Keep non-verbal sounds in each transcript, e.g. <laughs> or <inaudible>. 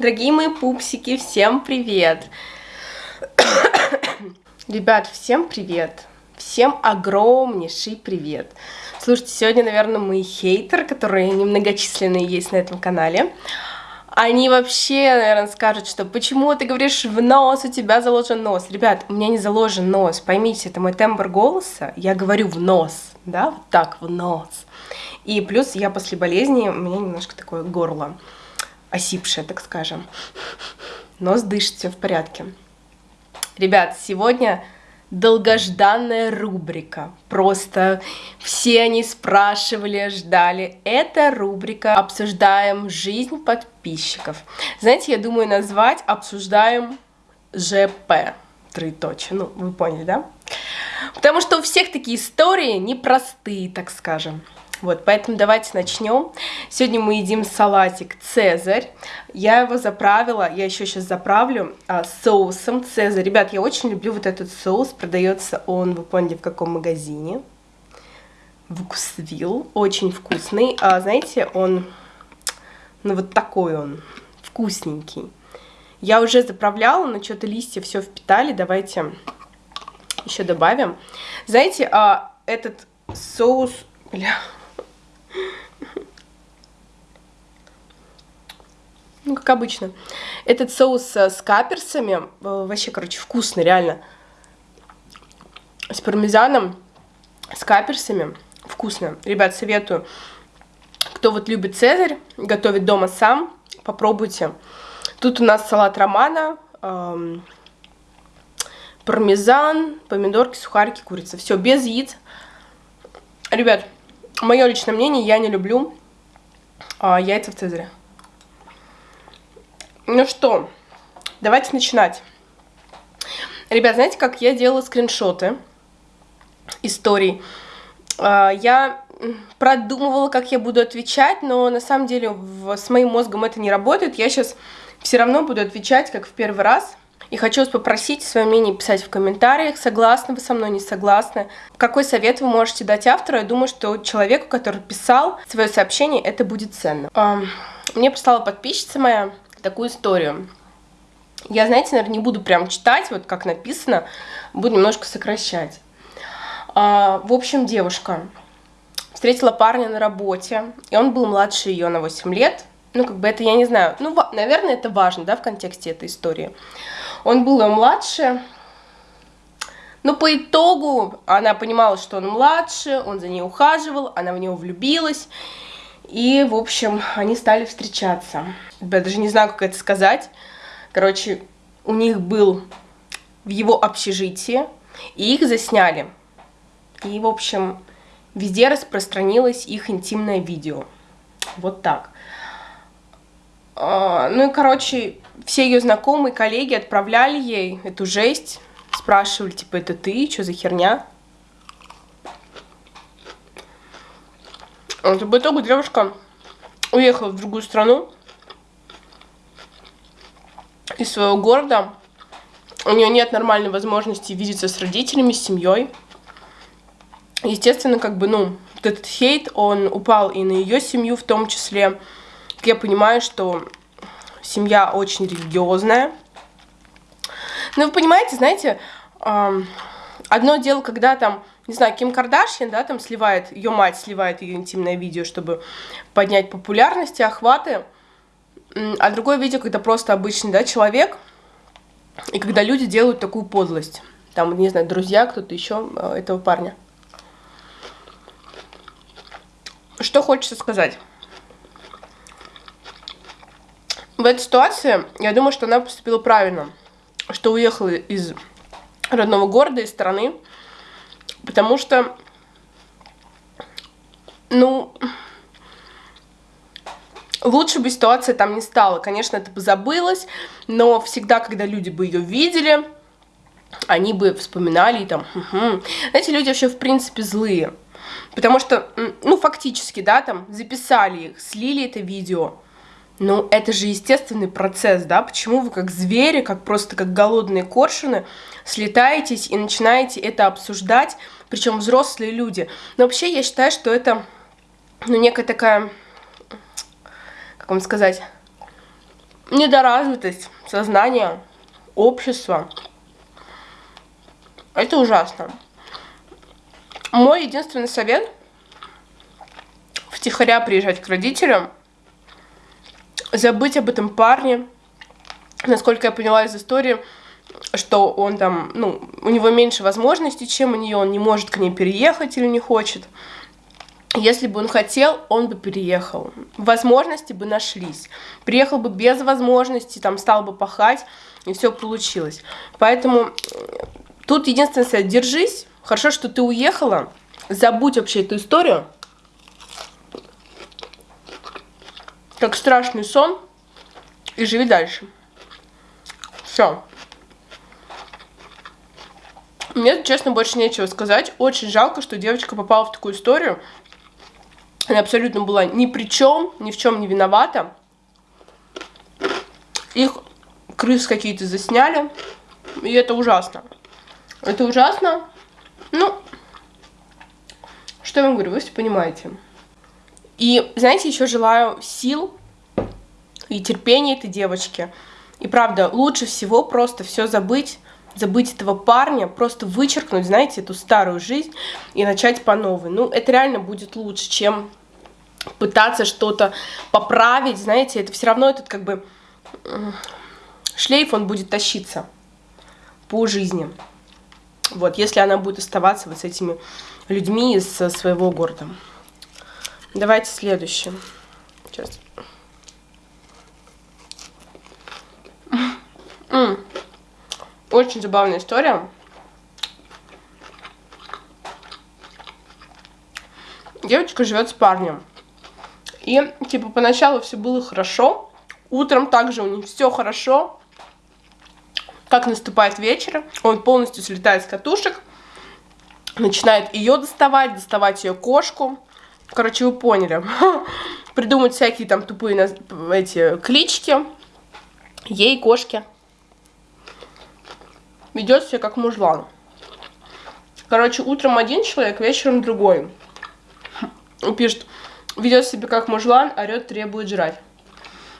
Дорогие мои пупсики, всем привет! <coughs> Ребят, всем привет! Всем огромнейший привет! Слушайте, сегодня, наверное, мои хейтеры, которые немногочисленные есть на этом канале, они вообще, наверное, скажут, что почему ты говоришь в нос, у тебя заложен нос. Ребят, у меня не заложен нос, поймите, это мой тембр голоса, я говорю в нос, да, вот так, в нос. И плюс я после болезни, у меня немножко такое горло осипшее, так скажем. Нос дышит, все в порядке. Ребят, сегодня долгожданная рубрика. Просто все они спрашивали, ждали. Это рубрика «Обсуждаем жизнь подписчиков». Знаете, я думаю назвать «Обсуждаем ЖП». Троеточие. Ну, вы поняли, да? Потому что у всех такие истории непростые, так скажем. Вот, поэтому давайте начнем. Сегодня мы едим салатик Цезарь. Я его заправила, я еще сейчас заправлю а, соусом Цезарь. Ребят, я очень люблю вот этот соус. Продается он, вы поняли, в каком магазине. Вкусвилл. Очень вкусный. А, знаете, он, ну вот такой он, вкусненький. Я уже заправляла, но что-то листья все впитали. Давайте еще добавим. Знаете, а, этот соус... Бля, ну, как обычно. Этот соус с каперсами, э, вообще, короче, вкусный, реально. С пармезаном, с каперсами, вкусно. Ребят, советую. Кто вот любит цезарь, готовит дома сам, попробуйте. Тут у нас салат романа, эм, пармезан, помидорки, сухарики, курица. Все, без яиц. Ребят, мое личное мнение, я не люблю а, яйца в цезаре. Ну что, давайте начинать. Ребят, знаете, как я делала скриншоты историй? А, я продумывала, как я буду отвечать, но на самом деле с моим мозгом это не работает. Я сейчас все равно буду отвечать, как в первый раз. И хочу вас попросить свое мнение писать в комментариях, согласны вы со мной, не согласны. Какой совет вы можете дать автору? Я думаю, что человеку, который писал свое сообщение, это будет ценно. Мне прислала подписчица моя такую историю. Я, знаете, наверное, не буду прям читать, вот как написано, буду немножко сокращать. А, в общем, девушка встретила парня на работе, и он был младше ее на 8 лет. Ну, как бы это, я не знаю, ну, наверное, это важно, да, в контексте этой истории. Он был ее младше, но по итогу она понимала, что он младше, он за ней ухаживал, она в него влюбилась. И, в общем, они стали встречаться. Я даже не знаю, как это сказать. Короче, у них был в его общежитии, и их засняли. И, в общем, везде распространилось их интимное видео. Вот так. А, ну и, короче, все ее знакомые, коллеги отправляли ей эту жесть, спрашивали, типа, это ты, что за херня? Вот, в итоге девушка уехала в другую страну из своего города. У нее нет нормальной возможности видеться с родителями, с семьей. Естественно, как бы, ну, этот хейт, он упал и на ее семью в том числе я понимаю, что семья очень религиозная. Но вы понимаете, знаете, одно дело, когда там, не знаю, Ким Кардашьян, да, там сливает, ее мать сливает ее интимное видео, чтобы поднять популярность и охваты, а другое видео, когда просто обычный, да, человек, и когда люди делают такую подлость. Там, не знаю, друзья, кто-то еще э, этого парня. Что хочется сказать? в этой ситуации, я думаю, что она поступила правильно, что уехала из родного города, из страны, потому что, ну, лучше бы ситуация там не стала. Конечно, это бы забылось, но всегда, когда люди бы ее видели, они бы вспоминали и там, угу. знаете, люди вообще в принципе злые, потому что, ну, фактически, да, там, записали их, слили это видео, ну, это же естественный процесс, да? Почему вы как звери, как просто как голодные коршуны слетаетесь и начинаете это обсуждать, причем взрослые люди? Но вообще я считаю, что это, ну, некая такая, как вам сказать, недоразвитость сознания, общества. Это ужасно. Мой единственный совет – втихаря приезжать к родителям, забыть об этом парне. Насколько я поняла из истории, что он там, ну, у него меньше возможностей, чем у нее, он не может к ней переехать или не хочет. Если бы он хотел, он бы переехал. Возможности бы нашлись. Приехал бы без возможности, там стал бы пахать, и все получилось. Поэтому э, тут единственное, держись. Хорошо, что ты уехала. Забудь вообще эту историю. Как страшный сон. И живи дальше. Все. Мне, честно, больше нечего сказать. Очень жалко, что девочка попала в такую историю. Она абсолютно была ни при чем, ни в чем не виновата. Их крыс какие-то засняли. И это ужасно. Это ужасно. Ну, что я вам говорю, вы все понимаете. И, знаете, еще желаю сил и терпения этой девочке. И правда, лучше всего просто все забыть, забыть этого парня, просто вычеркнуть, знаете, эту старую жизнь и начать по новой. Ну, это реально будет лучше, чем пытаться что-то поправить, знаете, это все равно этот как бы шлейф, он будет тащиться по жизни. Вот, если она будет оставаться вот с этими людьми из своего города. Давайте следующее. Сейчас. Очень забавная история. Девочка живет с парнем. И, типа, поначалу все было хорошо. Утром также у них все хорошо. Как наступает вечер, он полностью слетает с катушек. Начинает ее доставать, доставать ее кошку. Короче, вы поняли. <laughs> Придумать всякие там тупые эти клички. Ей, кошке. Ведет себя как мужлан. Короче, утром один человек, вечером другой. Пишет, ведет себя как мужлан, орет, требует жрать.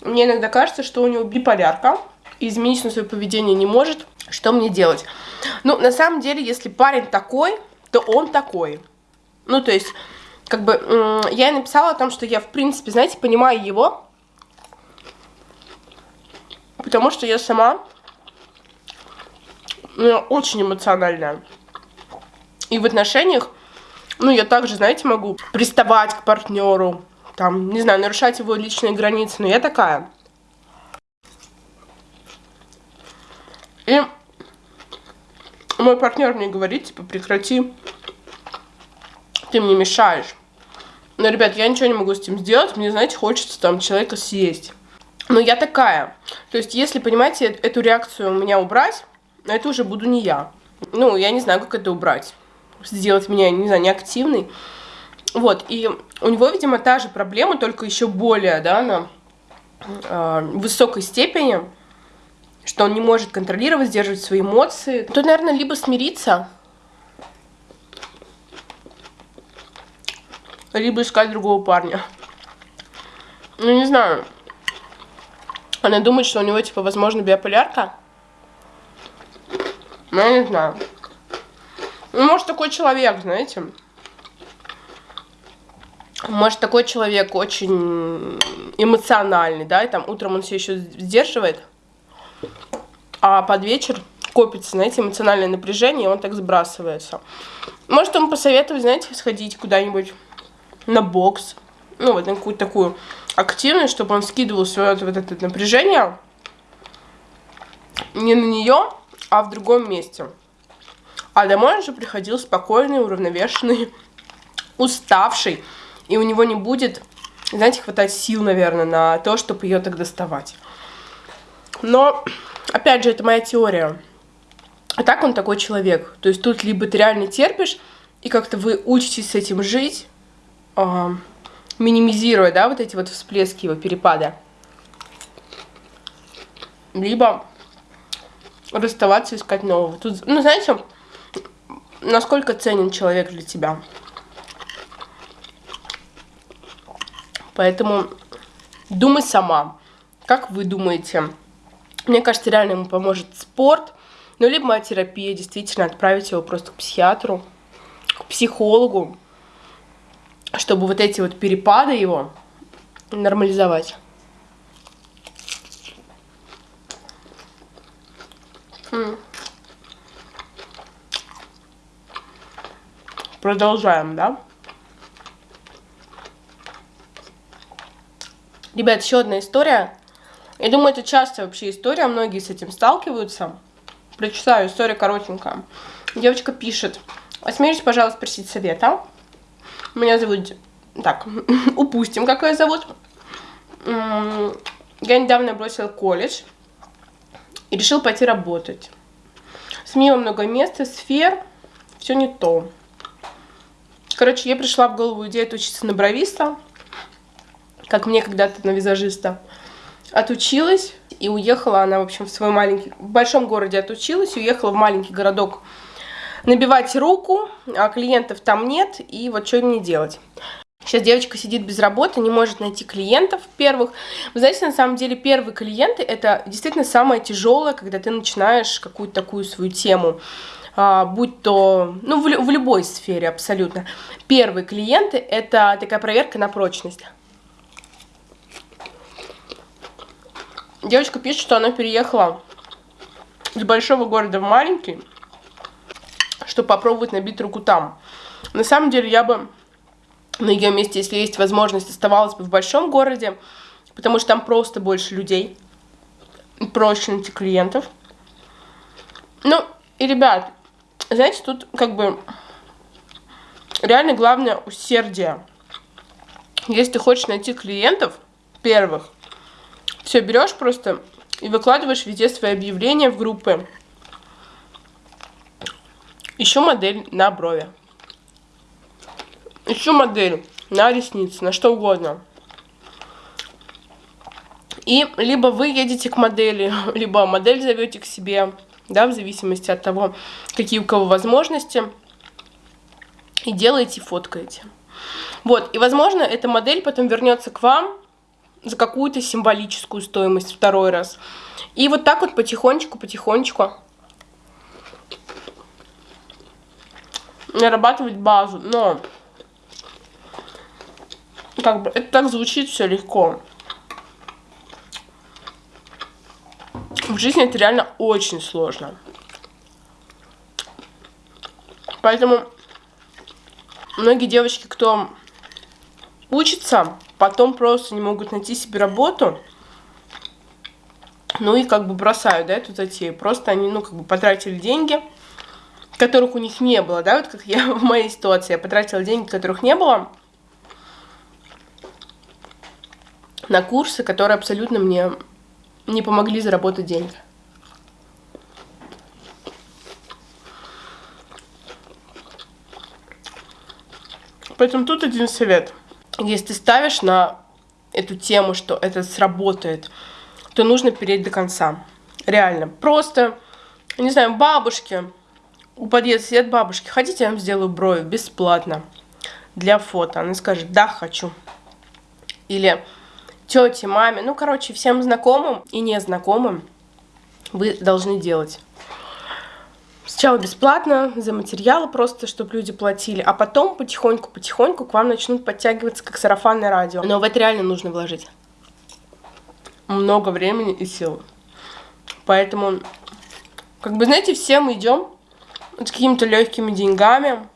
Мне иногда кажется, что у него биполярка, и изменить на свое поведение не может. Что мне делать? Ну, на самом деле, если парень такой, то он такой. Ну, то есть, как бы, я и написала о том, что я, в принципе, знаете, понимаю его, потому что я сама ну, очень эмоциональная. И в отношениях ну, я также, знаете, могу приставать к партнеру, там, не знаю, нарушать его личные границы, но я такая. И мой партнер мне говорит, типа, прекрати, ты мне мешаешь. Но, ребят, я ничего не могу с этим сделать, мне, знаете, хочется там человека съесть. Но я такая. То есть, если, понимаете, эту реакцию у меня убрать, это уже буду не я. Ну, я не знаю, как это убрать сделать меня, не знаю, неактивной. Вот, и у него, видимо, та же проблема, только еще более, да, на э, высокой степени, что он не может контролировать, сдерживать свои эмоции. Тут, наверное, либо смириться, либо искать другого парня. Ну, не знаю. Она думает, что у него, типа, возможно, биополярка. Ну, я не знаю. Ну, может, такой человек, знаете. Может, такой человек очень эмоциональный, да, и там утром он все еще сдерживает, а под вечер копится, знаете, эмоциональное напряжение, и он так сбрасывается. Может, ему посоветовать, знаете, сходить куда-нибудь на бокс, ну, вот на какую-то такую активность, чтобы он скидывал свое вот это напряжение не на нее, а в другом месте. А домой он же приходил спокойный, уравновешенный, уставший. И у него не будет, знаете, хватать сил, наверное, на то, чтобы ее так доставать. Но, опять же, это моя теория. А так он такой человек. То есть тут либо ты реально терпишь, и как-то вы учитесь с этим жить, э, минимизируя, да, вот эти вот всплески его перепада. Либо расставаться, искать нового. Тут, ну, знаете, насколько ценен человек для тебя. Поэтому думай сама, Как вы думаете? Мне кажется, реально ему поможет спорт, ну, либо терапия, действительно, отправить его просто к психиатру, к психологу, чтобы вот эти вот перепады его нормализовать. Продолжаем, да? Ребят, еще одна история. Я думаю, это частая вообще история, многие с этим сталкиваются. Прочитаю, история коротенькая. Девочка пишет. Осмелюсь, пожалуйста, спросить совета. Меня зовут... Так, <laughs> упустим, как ее зовут. Я недавно бросила колледж и решил пойти работать. Сменила много мест и сфер, все не то. Короче, я пришла в голову идея учиться на бровиста, как мне когда-то на визажиста. Отучилась и уехала она, в общем, в свой маленький... В большом городе отучилась, уехала в маленький городок набивать руку, а клиентов там нет, и вот что мне делать. Сейчас девочка сидит без работы, не может найти клиентов первых. Вы знаете, на самом деле первые клиенты это действительно самое тяжелое, когда ты начинаешь какую-то такую свою тему, а, будь то, ну, в, в любой сфере абсолютно. Первые клиенты это такая проверка на прочность. Девочка пишет, что она переехала из большого города в маленький, чтобы попробовать набить руку там. На самом деле я бы на ее месте, если есть возможность, оставалась бы в большом городе, потому что там просто больше людей, проще найти клиентов. Ну, и, ребят, знаете, тут как бы реально главное усердие. Если ты хочешь найти клиентов первых, все берешь просто и выкладываешь везде свои объявления в группы. Еще модель на брови. Еще модель на ресницы, на что угодно. И либо вы едете к модели, <laughs> либо модель зовете к себе, да, в зависимости от того, какие у кого возможности. И делаете, фоткаете. Вот, и возможно, эта модель потом вернется к вам за какую-то символическую стоимость второй раз. И вот так вот потихонечку, нарабатывать базу. Но как бы это так звучит все легко. В жизни это реально очень сложно. Поэтому многие девочки, кто учится, потом просто не могут найти себе работу, ну и как бы бросают, да, эту затею. Просто они, ну, как бы потратили деньги, которых у них не было, да, вот как я <laughs> в моей ситуации, я потратила деньги, которых не было, на курсы, которые абсолютно мне не помогли заработать деньги. Поэтому тут один совет. Если ты ставишь на эту тему, что это сработает, то нужно переть до конца. Реально. Просто, не знаю, бабушки, у подъезда сидят бабушки, хотите, я вам сделаю брови бесплатно для фото. Она скажет, да, хочу. Или тете, маме, ну, короче, всем знакомым и незнакомым вы должны делать. Сначала бесплатно, за материалы просто, чтобы люди платили, а потом потихоньку-потихоньку к вам начнут подтягиваться как сарафанное радио. Но в это реально нужно вложить много времени и сил. Поэтому, как бы, знаете, все мы идем с какими-то легкими деньгами,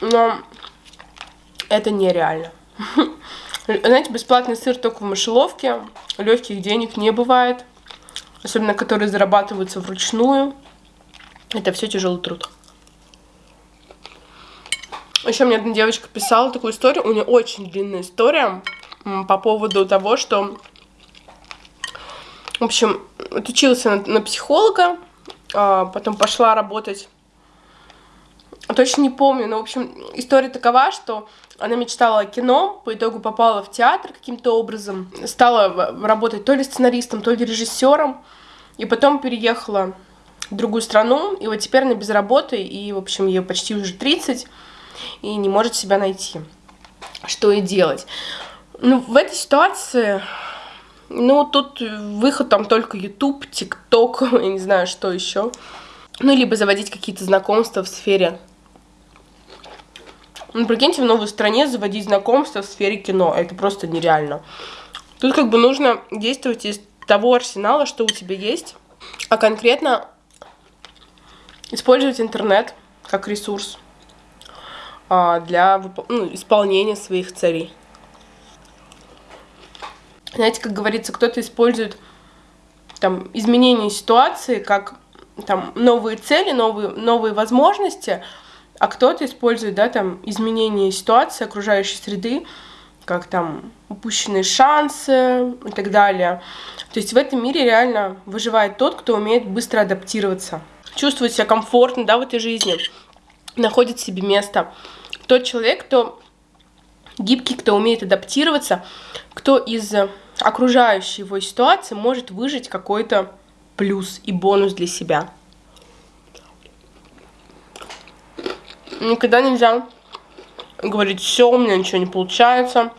но это нереально. <laughs> Знаете, бесплатный сыр только в мышеловке, легких денег не бывает, особенно которые зарабатываются вручную. Это все тяжелый труд. Еще мне одна девочка писала такую историю, у нее очень длинная история по поводу того, что, в общем, отучилась на, на психолога, потом пошла работать точно не помню, но, в общем, история такова, что она мечтала о кино, по итогу попала в театр каким-то образом, стала работать то ли сценаристом, то ли режиссером, и потом переехала в другую страну, и вот теперь она без работы, и, в общем, ей почти уже 30, и не может себя найти. Что и делать. Ну, в этой ситуации, ну, тут выход там только YouTube, TikTok, <laughs> я не знаю, что еще. Ну, либо заводить какие-то знакомства в сфере ну, прикиньте, в новой стране заводить знакомства в сфере кино. Это просто нереально. Тут как бы нужно действовать из того арсенала, что у тебя есть, а конкретно использовать интернет как ресурс а, для ну, исполнения своих целей. Знаете, как говорится, кто-то использует там изменение ситуации как там новые цели, новые, новые возможности, а кто-то использует, да, там, изменение ситуации, окружающей среды, как там упущенные шансы и так далее. То есть в этом мире реально выживает тот, кто умеет быстро адаптироваться, чувствовать себя комфортно, да, в этой жизни, находит себе место. Тот человек, кто гибкий, кто умеет адаптироваться, кто из окружающей его ситуации может выжить какой-то плюс и бонус для себя. Никогда нельзя говорить, все, у меня ничего не получается.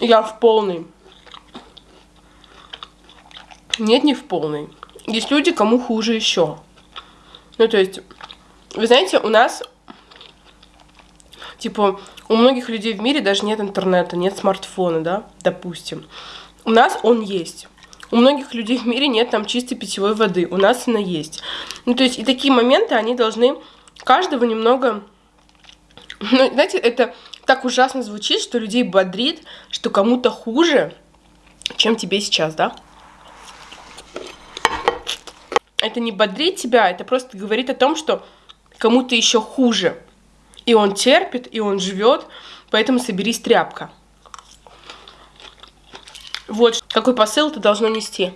Я в полной. Нет, не в полной. Есть люди, кому хуже еще. Ну, то есть, вы знаете, у нас, типа, у многих людей в мире даже нет интернета, нет смартфона, да, допустим. У нас он есть. У многих людей в мире нет там чистой питьевой воды. У нас она есть. Ну, то есть, и такие моменты, они должны каждого немного... Ну, знаете, это так ужасно звучит, что людей бодрит, что кому-то хуже, чем тебе сейчас, да? Это не бодрит тебя, это просто говорит о том, что кому-то еще хуже. И он терпит, и он живет, поэтому соберись тряпка. Вот какой посыл это должно нести.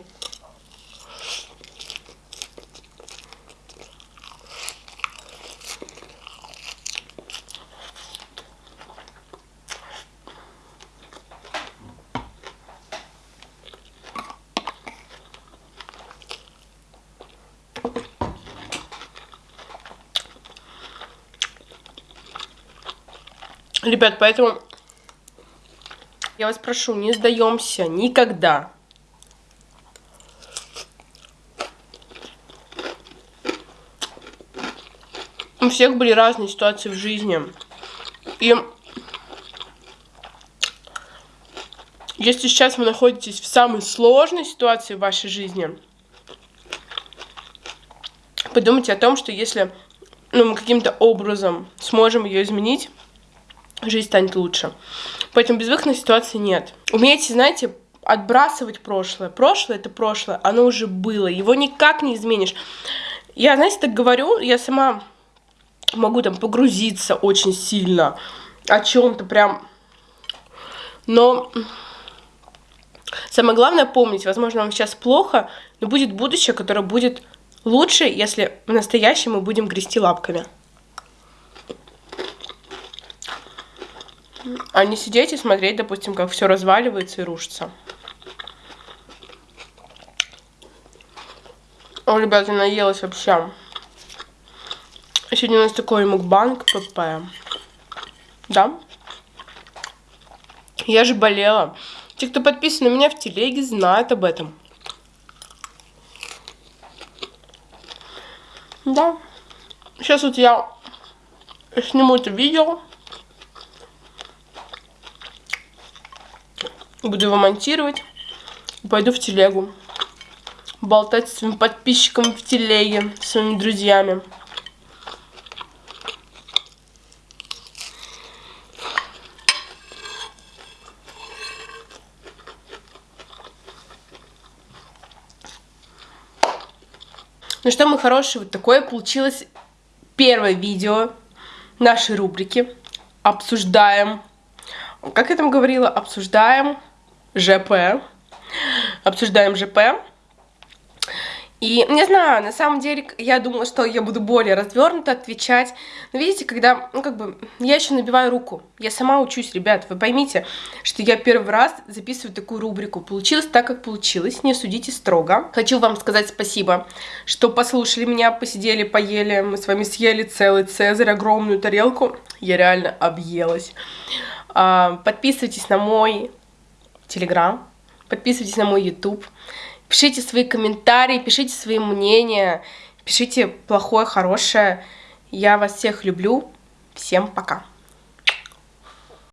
Ребят, поэтому я вас прошу, не сдаемся никогда. У всех были разные ситуации в жизни. И если сейчас вы находитесь в самой сложной ситуации в вашей жизни, подумайте о том, что если ну, мы каким-то образом сможем ее изменить, жизнь станет лучше. Поэтому безвыходной ситуации нет. Умейте, знаете, отбрасывать прошлое. Прошлое это прошлое, оно уже было, его никак не изменишь. Я, знаете, так говорю, я сама могу там погрузиться очень сильно о чем-то прям, но самое главное помнить, возможно, вам сейчас плохо, но будет будущее, которое будет лучше, если в настоящем мы будем грести лапками. А не сидеть и смотреть, допустим, как все разваливается и рушится. О, ребята, наелась вообще. Сегодня у нас такой мукбанг ПП. Да? Я же болела. Те, кто подписан на меня в телеге, знают об этом. Да. Сейчас вот я сниму это видео. Буду его монтировать. Пойду в телегу. Болтать с своим подписчиком в телеге, с своими друзьями. Ну что, мы хорошие, вот такое получилось первое видео нашей рубрики. Обсуждаем. Как я там говорила? Обсуждаем ЖП. Обсуждаем ЖП. И не знаю, на самом деле я думала, что я буду более развернуто отвечать. Но видите, когда, ну как бы, я еще набиваю руку. Я сама учусь, ребят. Вы поймите, что я первый раз записываю такую рубрику. Получилось так, как получилось. Не судите строго. Хочу вам сказать спасибо, что послушали меня, посидели, поели. Мы с вами съели целый цезарь, огромную тарелку. Я реально объелась. А, подписывайтесь на мой телеграм. Подписывайтесь на мой YouTube. Пишите свои комментарии, пишите свои мнения, пишите плохое, хорошее. Я вас всех люблю. Всем пока.